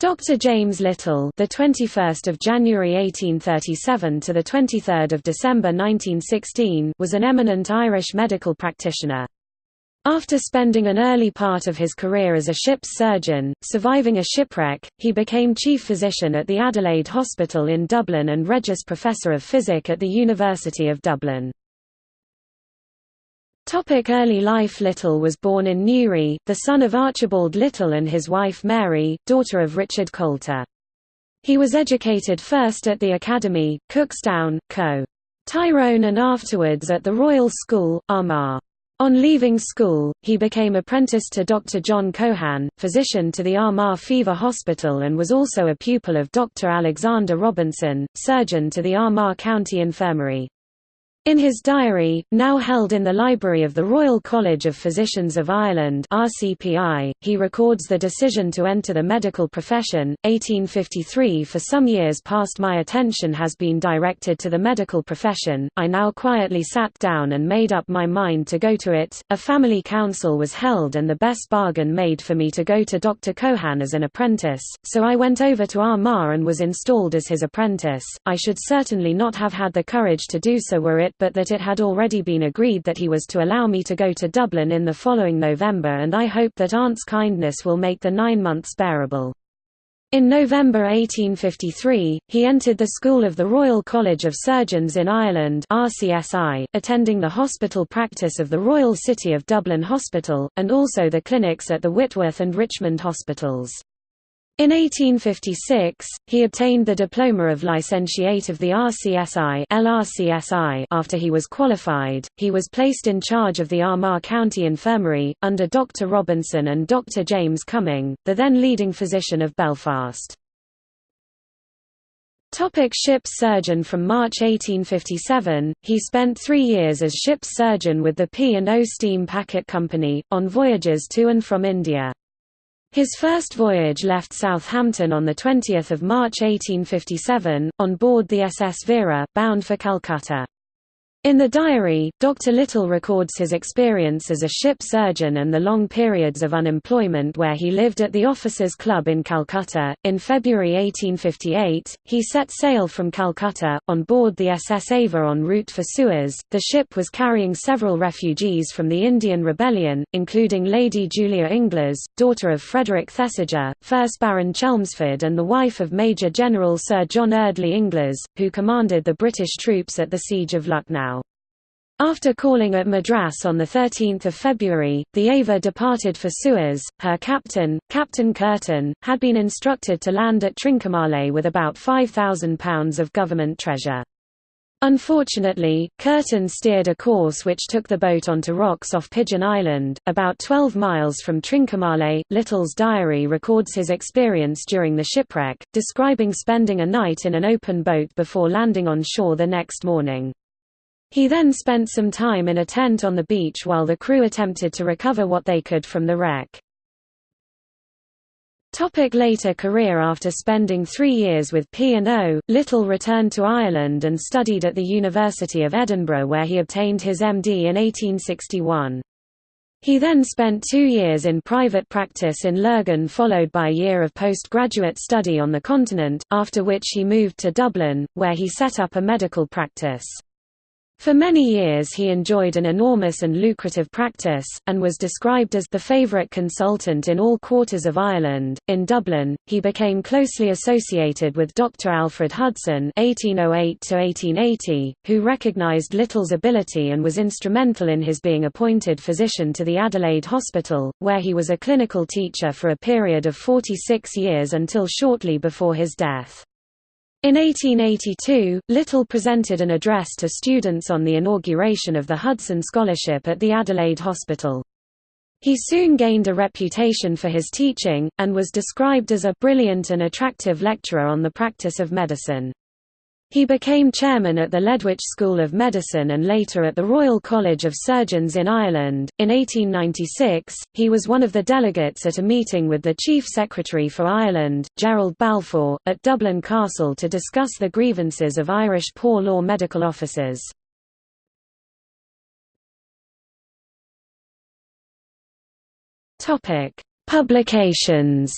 Dr. James Little, the 21st of January 1837 to the 23rd of December 1916, was an eminent Irish medical practitioner. After spending an early part of his career as a ship's surgeon, surviving a shipwreck, he became chief physician at the Adelaide Hospital in Dublin and Regius Professor of Physic at the University of Dublin. Topic early life Little was born in Newry, the son of Archibald Little and his wife Mary, daughter of Richard Coulter. He was educated first at the Academy, Cookstown, Co. Tyrone and afterwards at the Royal School, Armagh. On leaving school, he became apprenticed to Dr. John Cohan, physician to the Armagh Fever Hospital and was also a pupil of Dr. Alexander Robinson, surgeon to the Armagh County Infirmary. In his diary, now held in the library of the Royal College of Physicians of Ireland RCPI, he records the decision to enter the medical profession. 1853 For some years past my attention has been directed to the medical profession, I now quietly sat down and made up my mind to go to it. A family council was held and the best bargain made for me to go to Dr. Cohan as an apprentice, so I went over to Armagh and was installed as his apprentice. I should certainly not have had the courage to do so were it but that it had already been agreed that he was to allow me to go to Dublin in the following November and I hope that aunt's kindness will make the nine months bearable. In November 1853, he entered the School of the Royal College of Surgeons in Ireland RCSI, attending the hospital practice of the Royal City of Dublin Hospital, and also the clinics at the Whitworth and Richmond hospitals. In 1856, he obtained the diploma of licentiate of the RCSI LRCSI after he was qualified, he was placed in charge of the Armagh County Infirmary, under Dr. Robinson and Dr. James Cuming, the then leading physician of Belfast. Topic ship's surgeon From March 1857, he spent three years as ship's surgeon with the P&O Steam Packet Company, on voyages to and from India. His first voyage left Southampton on 20 March 1857, on board the SS Vera, bound for Calcutta. In the diary, Dr. Little records his experience as a ship surgeon and the long periods of unemployment where he lived at the Officers' Club in Calcutta. In February 1858, he set sail from Calcutta, on board the SS Ava en route for Suez. The ship was carrying several refugees from the Indian Rebellion, including Lady Julia Inglis, daughter of Frederick Thesiger, 1st Baron Chelmsford, and the wife of Major General Sir John Eardley Inglis, who commanded the British troops at the Siege of Lucknow. After calling at Madras on 13 February, the Ava departed for Suez. Her captain, Captain Curtin, had been instructed to land at Trincomalee with about £5,000 of government treasure. Unfortunately, Curtin steered a course which took the boat onto rocks off Pigeon Island, about 12 miles from Trincomalee. Little's diary records his experience during the shipwreck, describing spending a night in an open boat before landing on shore the next morning. He then spent some time in a tent on the beach while the crew attempted to recover what they could from the wreck. Topic later career After spending three years with P&O, Little returned to Ireland and studied at the University of Edinburgh where he obtained his MD in 1861. He then spent two years in private practice in Lurgan followed by a year of postgraduate study on the continent, after which he moved to Dublin, where he set up a medical practice. For many years he enjoyed an enormous and lucrative practice, and was described as the favourite consultant in all quarters of Ireland. In Dublin, he became closely associated with Dr. Alfred Hudson (1808–1880), who recognised Little's ability and was instrumental in his being appointed physician to the Adelaide Hospital, where he was a clinical teacher for a period of 46 years until shortly before his death. In 1882, Little presented an address to students on the inauguration of the Hudson Scholarship at the Adelaide Hospital. He soon gained a reputation for his teaching, and was described as a brilliant and attractive lecturer on the practice of medicine. He became chairman at the Ledwich School of Medicine and later at the Royal College of Surgeons in Ireland. In 1896, he was one of the delegates at a meeting with the Chief Secretary for Ireland, Gerald Balfour, at Dublin Castle to discuss the grievances of Irish poor law medical officers. Publications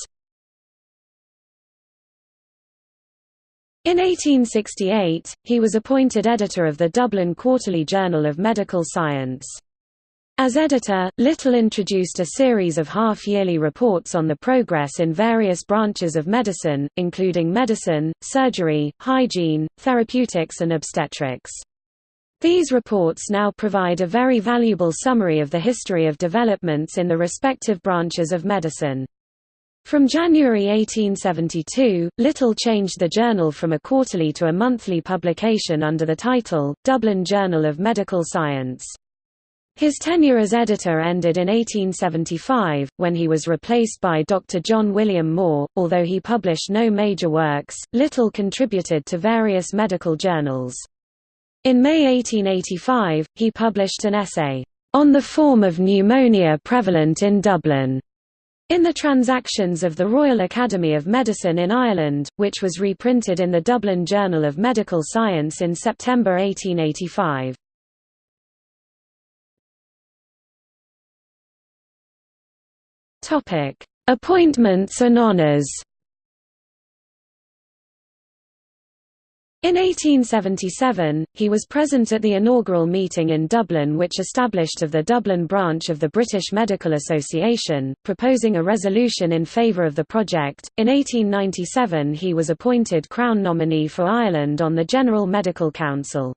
In 1868, he was appointed editor of the Dublin Quarterly Journal of Medical Science. As editor, Little introduced a series of half-yearly reports on the progress in various branches of medicine, including medicine, surgery, hygiene, therapeutics and obstetrics. These reports now provide a very valuable summary of the history of developments in the respective branches of medicine. From January 1872, Little changed the journal from a quarterly to a monthly publication under the title, Dublin Journal of Medical Science. His tenure as editor ended in 1875, when he was replaced by Dr. John William Moore. Although he published no major works, Little contributed to various medical journals. In May 1885, he published an essay, On the Form of Pneumonia Prevalent in Dublin, in the Transactions of the Royal Academy of Medicine in Ireland, which was reprinted in the Dublin Journal of Medical Science in September 1885. Appointments and honours In 1877, he was present at the inaugural meeting in Dublin which established of the Dublin branch of the British Medical Association, proposing a resolution in favour of the project. In 1897 he was appointed Crown nominee for Ireland on the General Medical Council.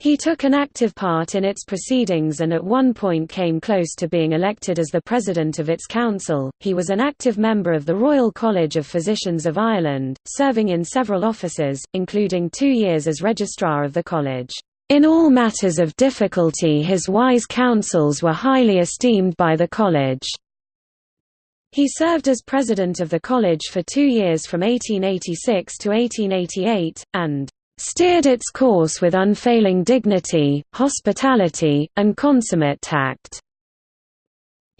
He took an active part in its proceedings and at one point came close to being elected as the president of its council. He was an active member of the Royal College of Physicians of Ireland, serving in several offices, including two years as registrar of the college. In all matters of difficulty his wise counsels were highly esteemed by the college. He served as president of the college for two years from 1886 to 1888, and steered its course with unfailing dignity, hospitality, and consummate tact.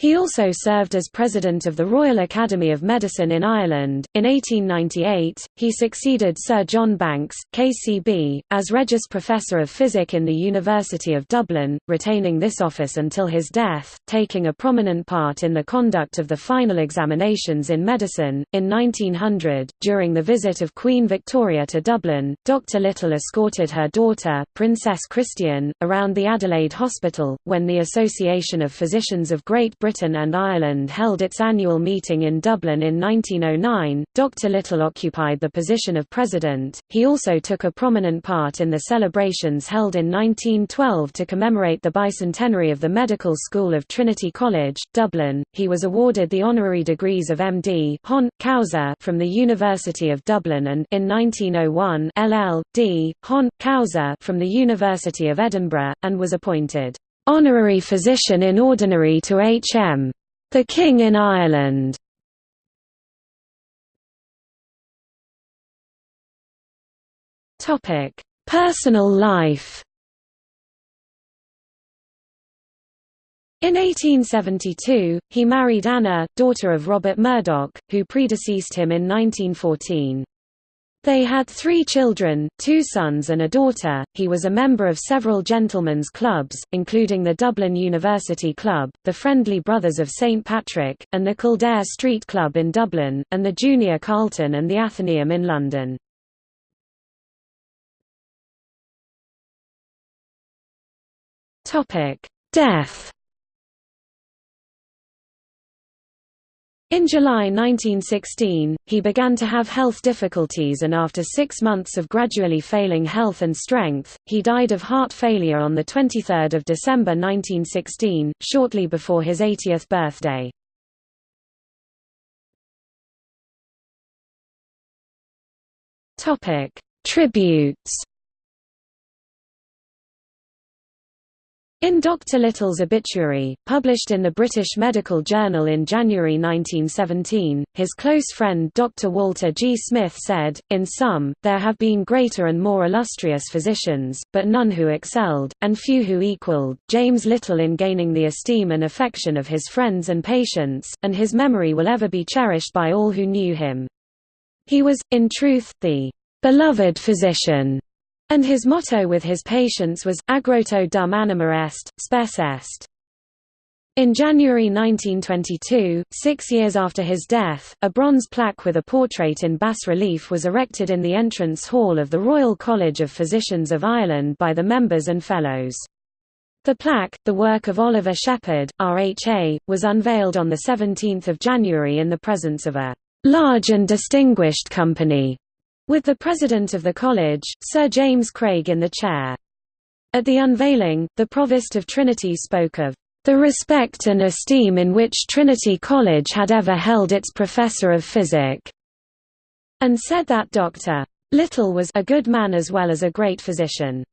He also served as president of the Royal Academy of Medicine in Ireland. In 1898, he succeeded Sir John Banks, KCB, as Regius Professor of Physic in the University of Dublin, retaining this office until his death, taking a prominent part in the conduct of the final examinations in medicine. In 1900, during the visit of Queen Victoria to Dublin, Dr. Little escorted her daughter, Princess Christian, around the Adelaide Hospital, when the Association of Physicians of Great Britain Britain and Ireland held its annual meeting in Dublin in 1909, Dr. Little occupied the position of president. He also took a prominent part in the celebrations held in 1912 to commemorate the bicentenary of the Medical School of Trinity College, Dublin. He was awarded the honorary degrees of MD Hon. Causa from the University of Dublin and in 1901 LL.D. Hon. Causa from the University of Edinburgh, and was appointed honorary physician in ordinary to H.M. the King in Ireland. Personal life. In 1872, he married Anna, daughter of Robert Murdoch, who predeceased him in 1914. They had three children, two sons and a daughter. He was a member of several gentlemen's clubs, including the Dublin University Club, the Friendly Brothers of St Patrick, and the Kildare Street Club in Dublin, and the Junior Carlton and the Athenaeum in London. Death In July 1916, he began to have health difficulties and after six months of gradually failing health and strength, he died of heart failure on 23 December 1916, shortly before his 80th birthday. Tributes In Dr. Little's obituary, published in the British Medical Journal in January 1917, his close friend Dr. Walter G. Smith said, In sum, there have been greater and more illustrious physicians, but none who excelled, and few who equalled, James Little in gaining the esteem and affection of his friends and patients, and his memory will ever be cherished by all who knew him. He was, in truth, the beloved physician and his motto with his patients was, Aegroto dum anima est, spes est. In January 1922, six years after his death, a bronze plaque with a portrait in bas-relief was erected in the entrance hall of the Royal College of Physicians of Ireland by the members and fellows. The plaque, the work of Oliver Sheppard, RHA, was unveiled on 17 January in the presence of a "...large and distinguished company", with the president of the college, Sir James Craig in the chair. At the unveiling, the Provost of Trinity spoke of the respect and esteem in which Trinity College had ever held its professor of physic, and said that Dr. Little was a good man as well as a great physician.